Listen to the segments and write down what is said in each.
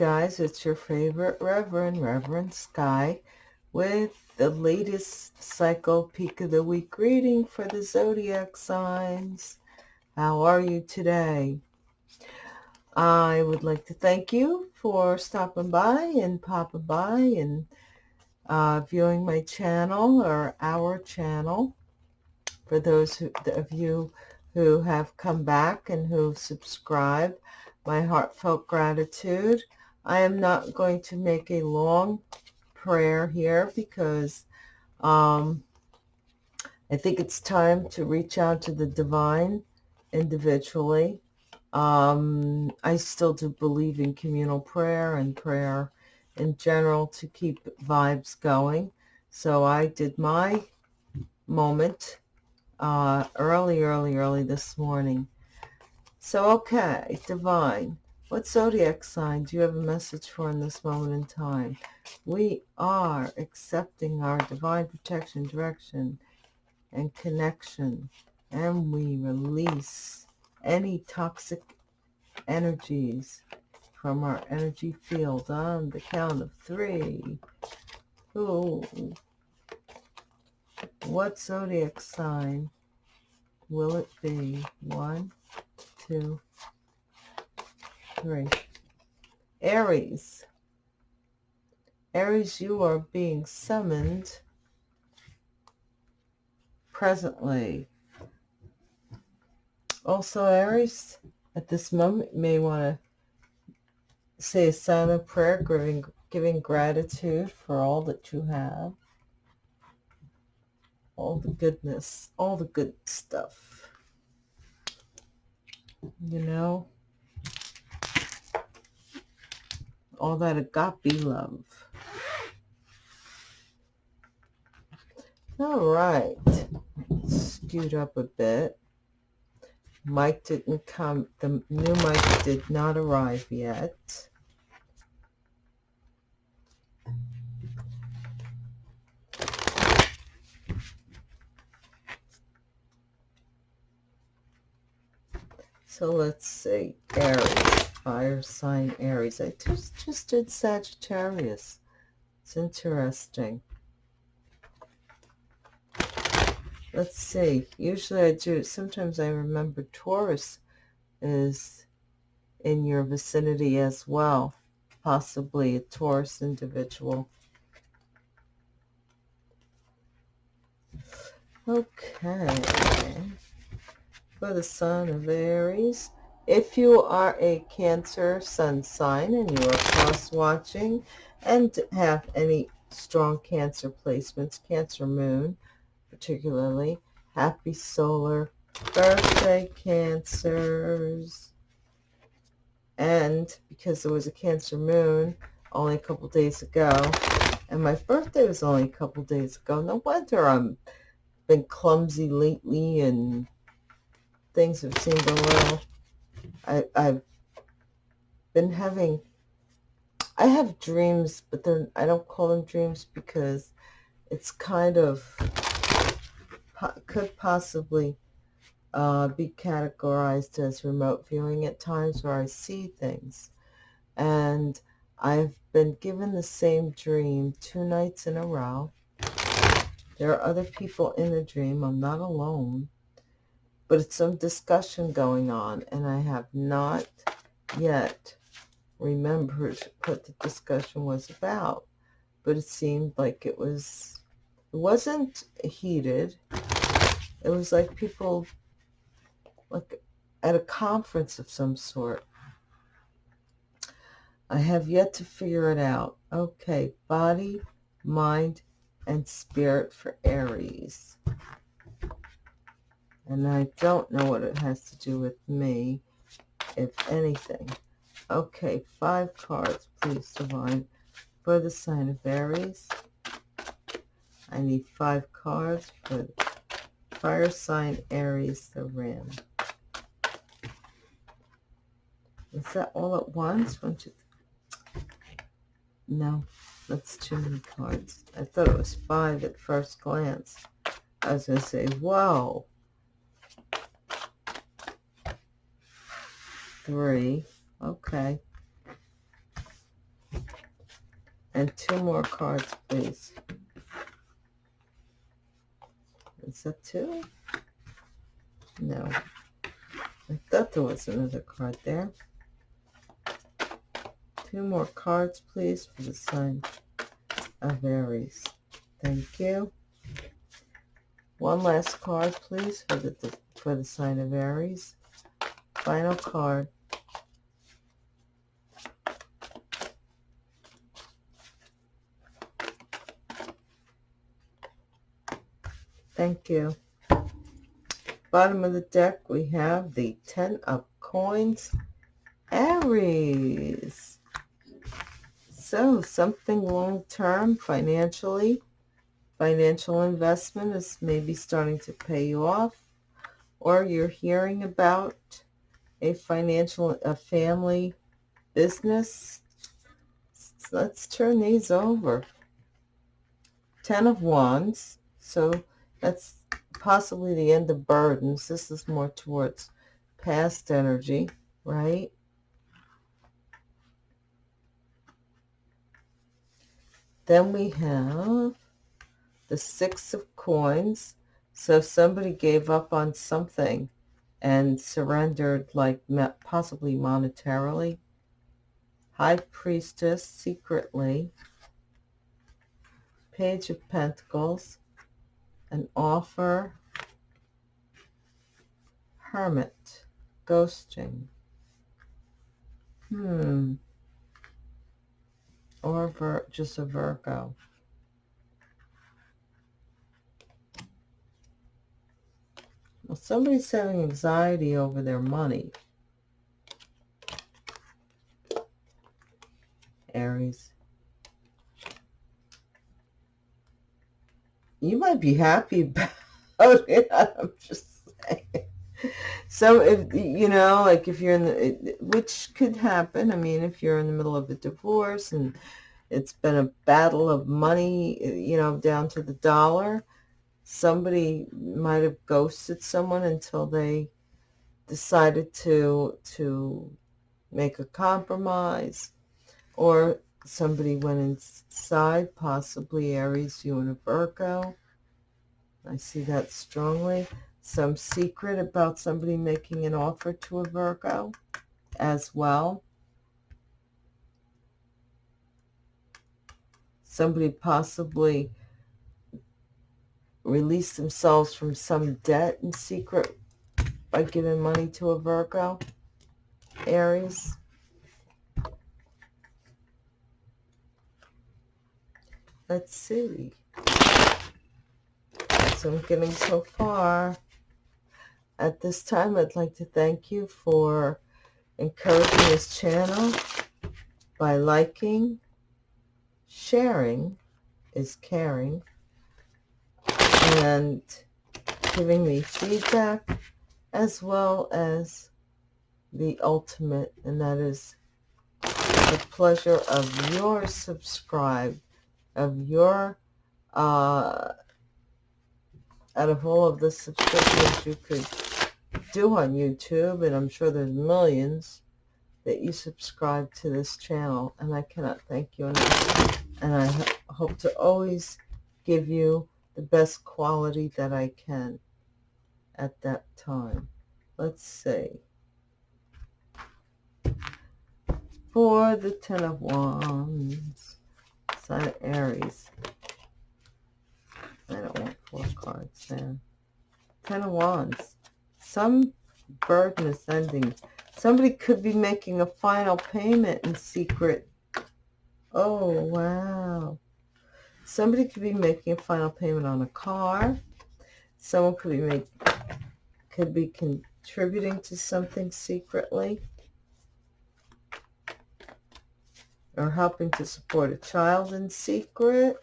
guys, it's your favorite Reverend, Reverend Sky, with the latest cycle peak of the week reading for the zodiac signs. How are you today? I would like to thank you for stopping by and popping by and uh, viewing my channel or our channel. For those who, of you who have come back and who've subscribed, my heartfelt gratitude. I am not going to make a long prayer here because um, I think it's time to reach out to the divine individually. Um, I still do believe in communal prayer and prayer in general to keep vibes going. So I did my moment uh, early, early, early this morning. So, okay, divine. What zodiac sign do you have a message for in this moment in time? We are accepting our divine protection, direction, and connection, and we release any toxic energies from our energy field on the count of three. Ooh. What zodiac sign will it be? One, two, three. Aries. Aries, you are being summoned presently. Also, Aries, at this moment, you may want to say a sign of prayer, giving, giving gratitude for all that you have all the goodness, all the good stuff. You know, all that agape love. All right, scoot up a bit. Mike didn't come, the new Mike did not arrive yet. So let's see, Aries, fire sign Aries. I just, just did Sagittarius. It's interesting. Let's see. Usually I do, sometimes I remember Taurus is in your vicinity as well. Possibly a Taurus individual. Okay for the sun of Aries. If you are a Cancer sun sign and you are cross-watching and have any strong Cancer placements, Cancer moon particularly, happy solar birthday, Cancers. And because there was a Cancer moon only a couple days ago, and my birthday was only a couple days ago, no wonder I'm been clumsy lately and things have seemed a little, I, I've been having, I have dreams, but they're, I don't call them dreams because it's kind of, could possibly uh, be categorized as remote viewing at times where I see things. And I've been given the same dream two nights in a row. There are other people in the dream. I'm not alone but it's some discussion going on, and I have not yet remembered what the discussion was about. But it seemed like it was, it wasn't heated. It was like people, like at a conference of some sort. I have yet to figure it out. Okay, body, mind, and spirit for Aries and I don't know what it has to do with me, if anything. Okay, five cards, please, Divine, for the sign of Aries. I need five cards for fire sign Aries, the ram. Is that all at once? One, two, three. No, that's too many cards. I thought it was five at first glance. I was going to say, whoa. Three. Okay. And two more cards, please. Is that two? No. I thought there was another card there. Two more cards, please, for the sign of Aries. Thank you. One last card, please, for the for the sign of Aries. Final card. Thank you. Bottom of the deck, we have the Ten of Coins, Aries. So something long-term financially, financial investment is maybe starting to pay you off, or you're hearing about a financial, a family business. Let's turn these over. Ten of Wands. So that's possibly the end of burdens. This is more towards past energy, right? Then we have the Six of Coins. So somebody gave up on something and surrendered, like possibly monetarily, High Priestess secretly, Page of Pentacles, an offer, hermit, ghosting. Hmm. Or Vir just a Virgo. Well, somebody's having anxiety over their money. Aries. You might be happy about it. I'm just saying. So if, you know, like if you're in the, which could happen. I mean, if you're in the middle of a divorce and it's been a battle of money, you know, down to the dollar, somebody might have ghosted someone until they decided to, to make a compromise or somebody went inside, possibly Aries, you and a Virgo. I see that strongly. Some secret about somebody making an offer to a Virgo as well. Somebody possibly released themselves from some debt in secret by giving money to a Virgo. Aries. Let's see. So I'm getting so far. At this time, I'd like to thank you for encouraging this channel by liking, sharing is caring, and giving me feedback as well as the ultimate, and that is the pleasure of your subscribe of your, uh, out of all of the subscriptions you could do on YouTube, and I'm sure there's millions that you subscribe to this channel, and I cannot thank you enough. And I hope to always give you the best quality that I can at that time. Let's see. For the Ten of Wands sign of Aries. I don't want four cards there. Ten of Wands. Some burden is ending. Somebody could be making a final payment in secret. Oh, wow. Somebody could be making a final payment on a car. Someone could be make, could be contributing to something secretly. Or helping to support a child in secret.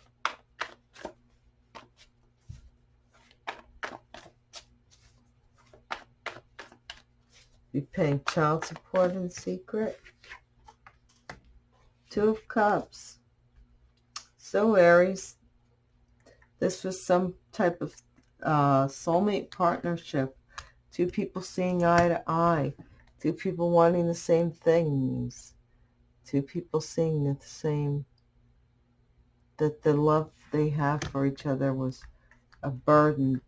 Be paying child support in secret. Two of Cups. So Aries, this was some type of uh, soulmate partnership. Two people seeing eye to eye. Two people wanting the same things two people seeing that the same that the love they have for each other was a burden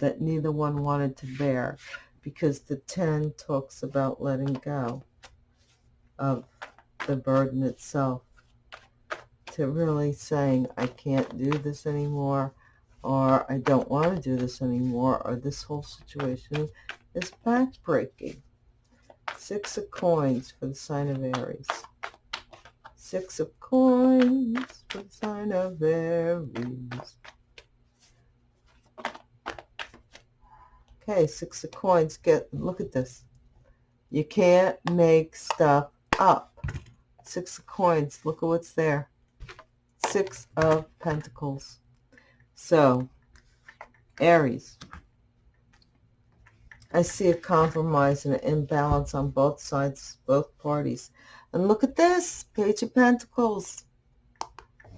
that neither one wanted to bear because the 10 talks about letting go of the burden itself to really saying I can't do this anymore or I don't want to do this anymore or this whole situation is backbreaking. Six of coins for the sign of Aries. Six of coins for the sign of Aries. Okay, six of coins. Get look at this. You can't make stuff up. Six of coins. Look at what's there. Six of pentacles. So, Aries. I see a compromise and an imbalance on both sides, both parties. And look at this, Page of Pentacles.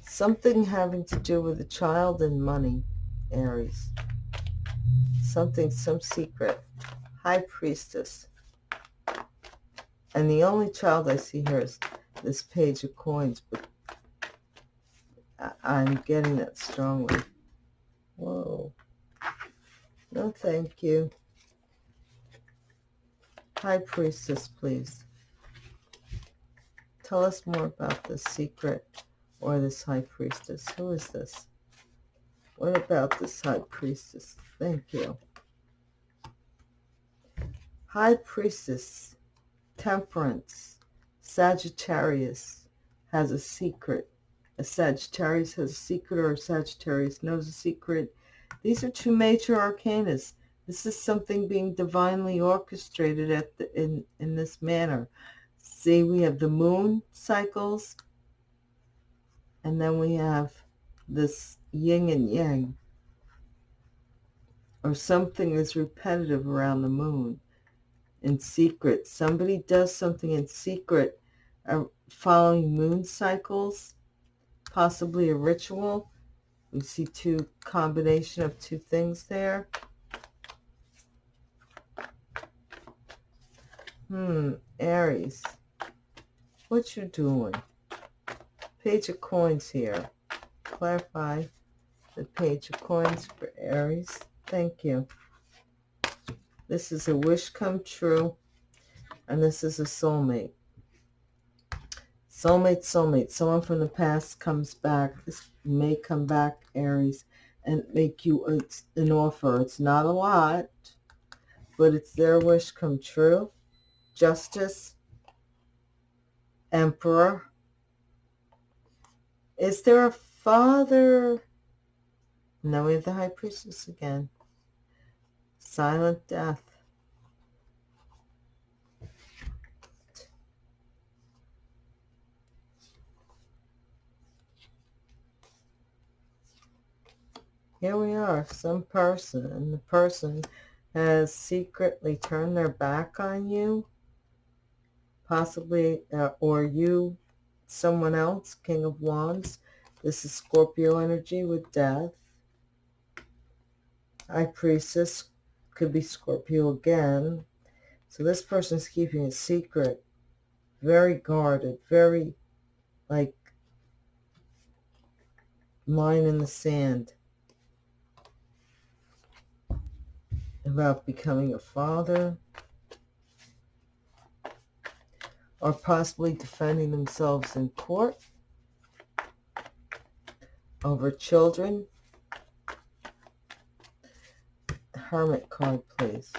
Something having to do with a child and money, Aries. Something, some secret. High Priestess. And the only child I see here is this Page of Coins, but I'm getting that strongly. Whoa. No, thank you. High Priestess, please. Tell us more about this secret or this high priestess. Who is this? What about this high priestess? Thank you. High priestess, temperance, Sagittarius has a secret. A Sagittarius has a secret or a Sagittarius knows a secret. These are two major arcanas. This is something being divinely orchestrated at the, in, in this manner. See, we have the moon cycles, and then we have this yin and yang, or something is repetitive around the moon in secret. Somebody does something in secret uh, following moon cycles, possibly a ritual. We see two combination of two things there. Hmm, Aries. What you doing? Page of coins here. Clarify the page of coins for Aries. Thank you. This is a wish come true. And this is a soulmate. Soulmate, soulmate. Someone from the past comes back. This may come back, Aries, and make you an offer. It's not a lot, but it's their wish come true. Justice, emperor. Is there a father? No, we have the high priestess again. Silent death. Here we are, some person, and the person has secretly turned their back on you possibly, uh, or you, someone else, King of Wands. This is Scorpio energy with death. High Priestess could be Scorpio again. So this person's keeping a secret, very guarded, very like line in the sand about becoming a father, or possibly defending themselves in court over children. Hermit card, please.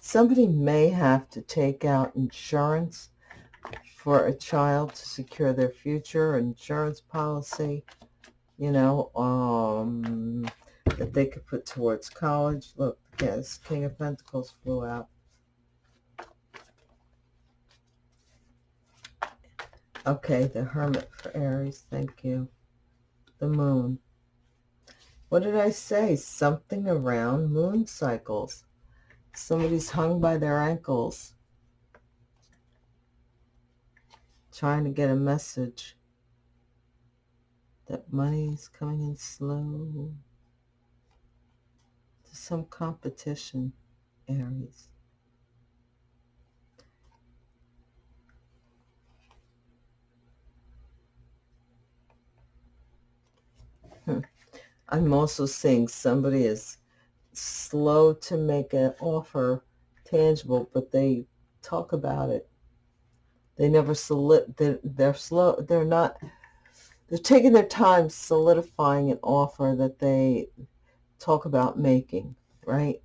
Somebody may have to take out insurance for a child to secure their future, insurance policy, you know, um, that they could put towards college. Look, yes, King of Pentacles flew out. Okay, the Hermit for Aries, thank you. The Moon. What did I say? Something around moon cycles. Somebody's hung by their ankles trying to get a message that money is coming in slow. To some competition, Aries. Hmm. I'm also seeing somebody is slow to make an offer tangible, but they talk about it. They never solid. They're, they're slow. They're not. They're taking their time solidifying an offer that they talk about making. Right.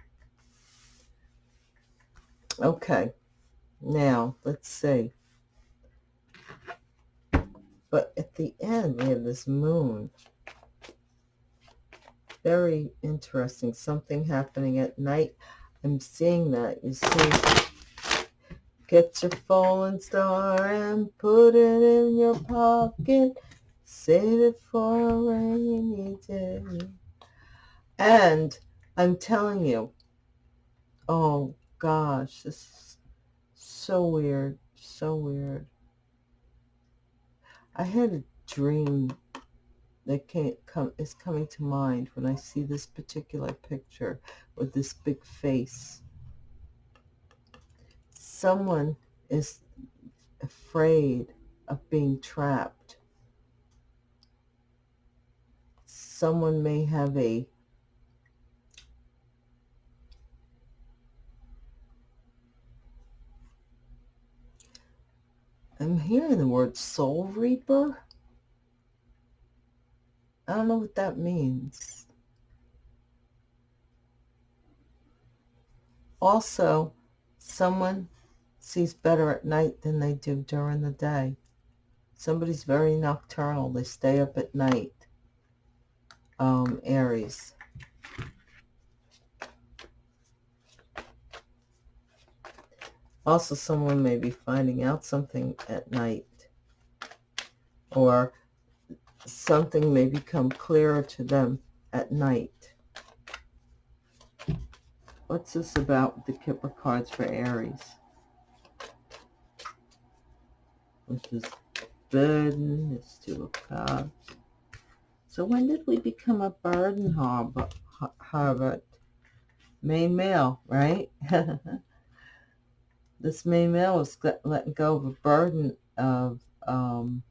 Okay. Now let's see. But at the end, we have this moon very interesting. Something happening at night. I'm seeing that. You see, get your falling star and put it in your pocket. Save it for a rainy day. And I'm telling you, oh gosh, this is so weird, so weird. I had a dream that can't come is coming to mind when I see this particular picture with this big face. Someone is afraid of being trapped. Someone may have a I'm hearing the word soul reaper. I don't know what that means. Also, someone sees better at night than they do during the day. Somebody's very nocturnal. They stay up at night. Um, Aries. Also, someone may be finding out something at night. Or something may become clearer to them at night. What's this about the Kipper cards for Aries? With is burden, this Two of Cups. So when did we become a burden? Harvard? Main male, right? this main male was letting go of a burden of um,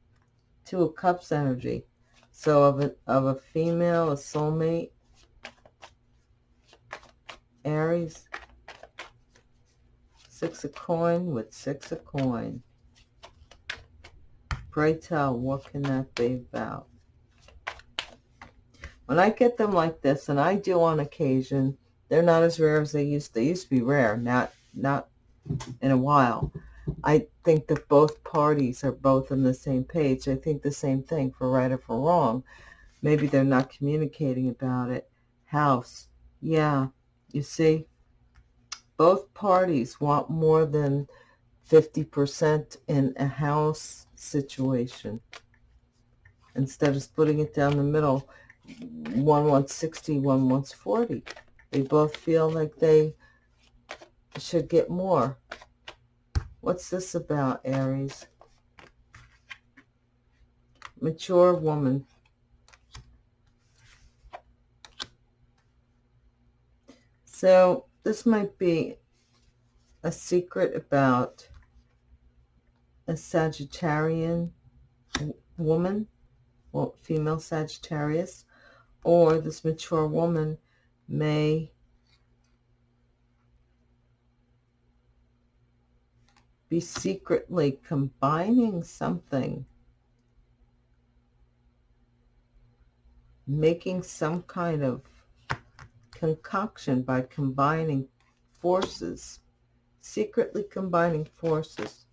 Two of Cups energy. So of a, of a female, a soulmate, Aries, Six of Coin with Six of Coin. Pray tell, what can that be about? When I get them like this, and I do on occasion, they're not as rare as they used. They used to be rare, not not in a while. I think that both parties are both on the same page. I think the same thing for right or for wrong. Maybe they're not communicating about it. House. Yeah, you see, both parties want more than 50% in a house situation. Instead of splitting it down the middle, one wants 60, one wants 40. They both feel like they should get more. What's this about, Aries? Mature woman. So this might be a secret about a Sagittarian woman, well, female Sagittarius, or this mature woman may be secretly combining something, making some kind of concoction by combining forces, secretly combining forces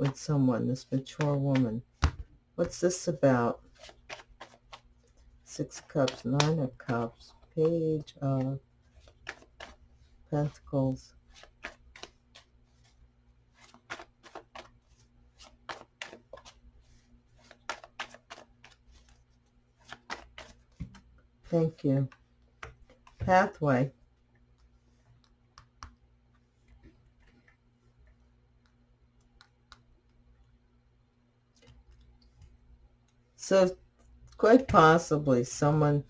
with someone, this mature woman. What's this about? Six Cups, Nine of Cups, Page of Pentacles, Thank you. Pathway. So quite possibly someone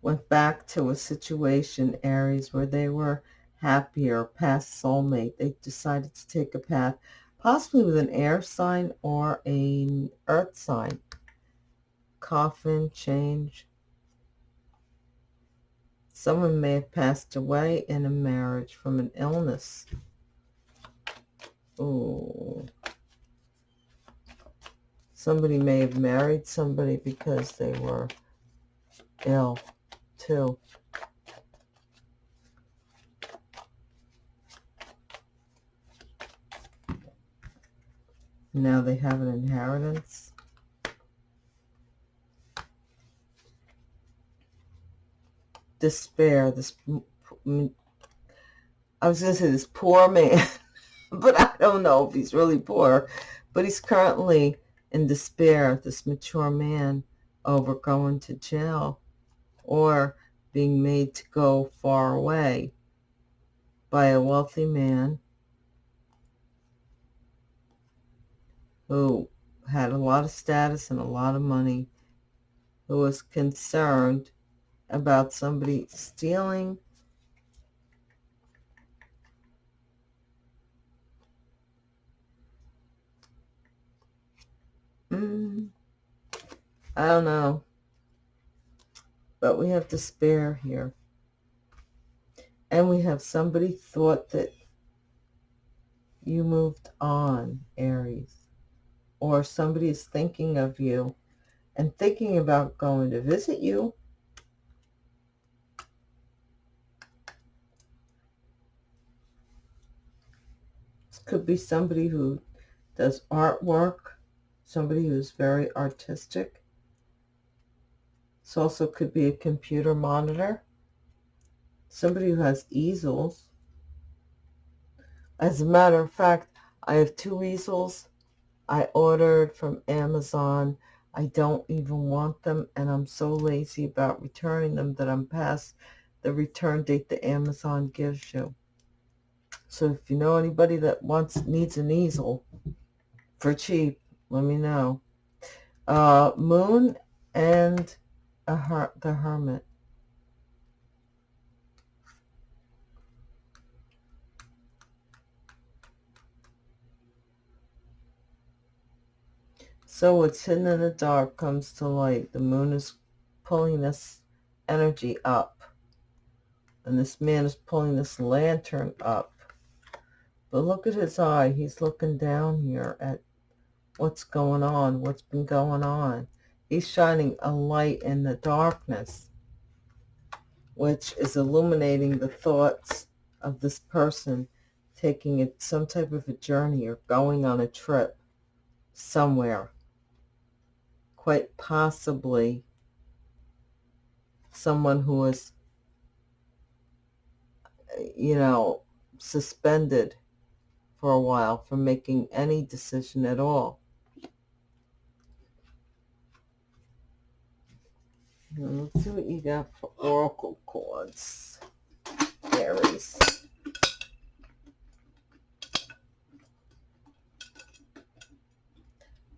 went back to a situation, Aries, where they were happier, past soulmate. They decided to take a path, possibly with an air sign or an earth sign. Coffin, change. Someone may have passed away in a marriage from an illness. Ooh. Somebody may have married somebody because they were ill, too. Now they have an inheritance. Despair, this, I was going to say this poor man, but I don't know if he's really poor, but he's currently in despair, this mature man, over going to jail or being made to go far away by a wealthy man who had a lot of status and a lot of money, who was concerned about somebody stealing I don't know. But we have despair here. And we have somebody thought that you moved on, Aries or somebody is thinking of you and thinking about going to visit you, this could be somebody who does artwork, somebody who's very artistic. This also could be a computer monitor, somebody who has easels. As a matter of fact, I have two easels I ordered from Amazon. I don't even want them, and I'm so lazy about returning them that I'm past the return date that Amazon gives you. So if you know anybody that wants needs an easel for cheap, let me know. Uh, Moon and her the Hermit. So what's hidden in the dark comes to light. The moon is pulling this energy up. And this man is pulling this lantern up. But look at his eye. He's looking down here at what's going on, what's been going on. He's shining a light in the darkness, which is illuminating the thoughts of this person taking it some type of a journey or going on a trip somewhere quite possibly someone who is, you know, suspended for a while from making any decision at all. Let's see what you got for oracle cards, Aries.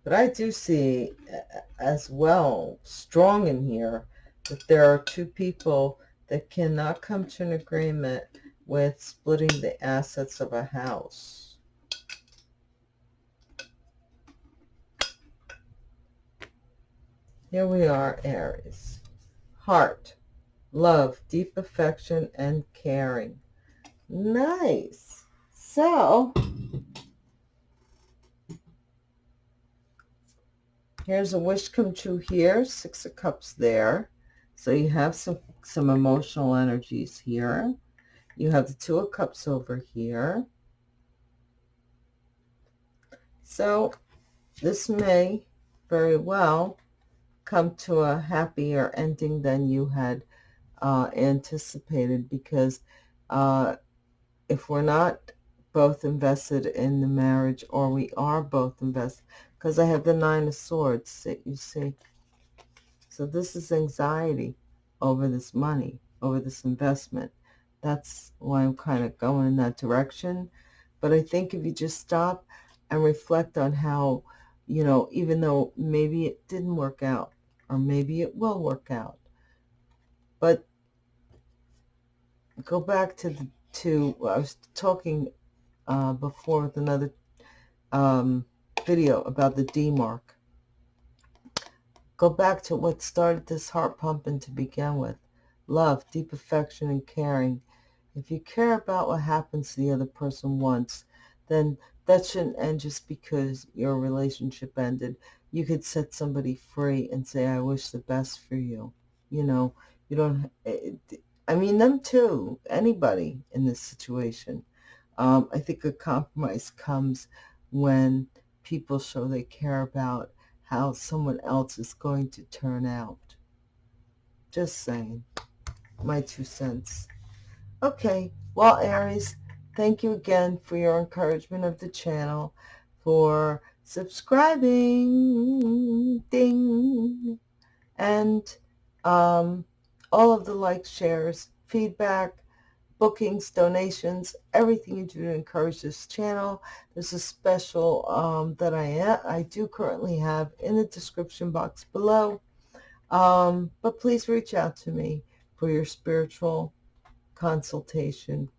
But I do see uh, uh, as well, strong in here, that there are two people that cannot come to an agreement with splitting the assets of a house. Here we are, Aries. Heart, love, deep affection, and caring. Nice. So, Here's a wish come true here, Six of Cups there. So you have some, some emotional energies here. You have the Two of Cups over here. So this may very well come to a happier ending than you had uh, anticipated because uh, if we're not both invested in the marriage or we are both invested because I have the Nine of Swords that you see. So this is anxiety over this money, over this investment. That's why I'm kind of going in that direction. But I think if you just stop and reflect on how, you know, even though maybe it didn't work out or maybe it will work out, But go back to the to I was talking uh, before with another um, video about the D mark. Go back to what started this heart pumping to begin with. Love, deep affection, and caring. If you care about what happens to the other person once, then that shouldn't end just because your relationship ended. You could set somebody free and say, I wish the best for you. You know, you don't, I mean, them too, anybody in this situation. Um, I think a compromise comes when people show they care about how someone else is going to turn out. Just saying. My two cents. Okay. Well, Aries, thank you again for your encouragement of the channel, for subscribing, ding, and um, all of the likes, shares, feedback, bookings, donations, everything you do to encourage this channel. There's a special um, that I, I do currently have in the description box below. Um, but please reach out to me for your spiritual consultation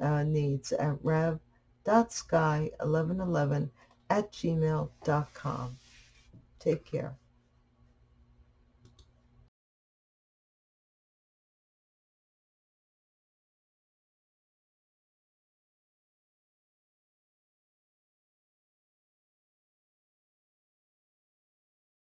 uh, needs at rev.sky1111 at gmail.com. Take care.